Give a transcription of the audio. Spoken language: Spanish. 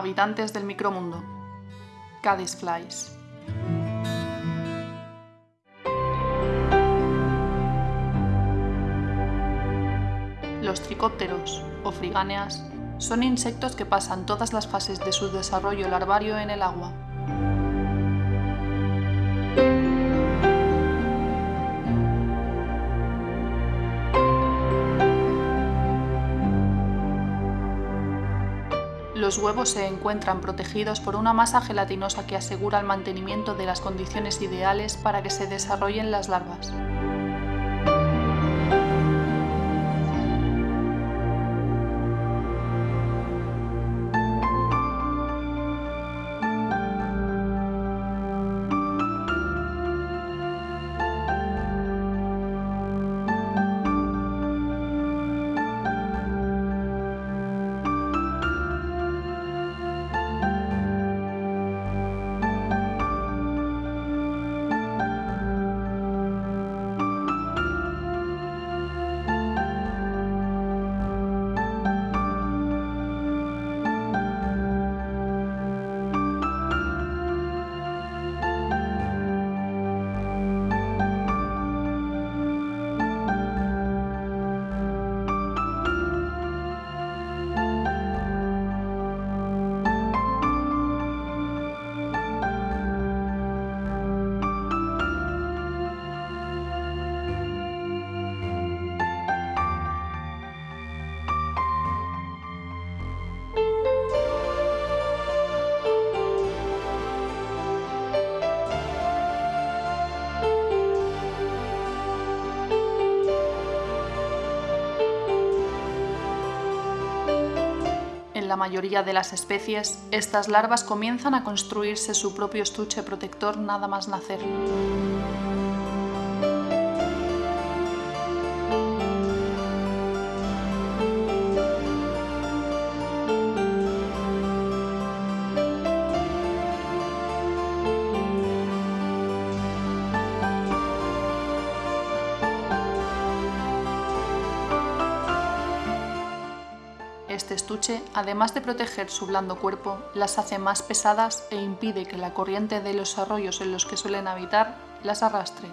Habitantes del micromundo. Cádiz Flies. Los tricópteros, o frigáneas, son insectos que pasan todas las fases de su desarrollo larvario en el agua. Los huevos se encuentran protegidos por una masa gelatinosa que asegura el mantenimiento de las condiciones ideales para que se desarrollen las larvas. La mayoría de las especies, estas larvas comienzan a construirse su propio estuche protector nada más nacer. Este estuche, además de proteger su blando cuerpo, las hace más pesadas e impide que la corriente de los arroyos en los que suelen habitar las arrastre.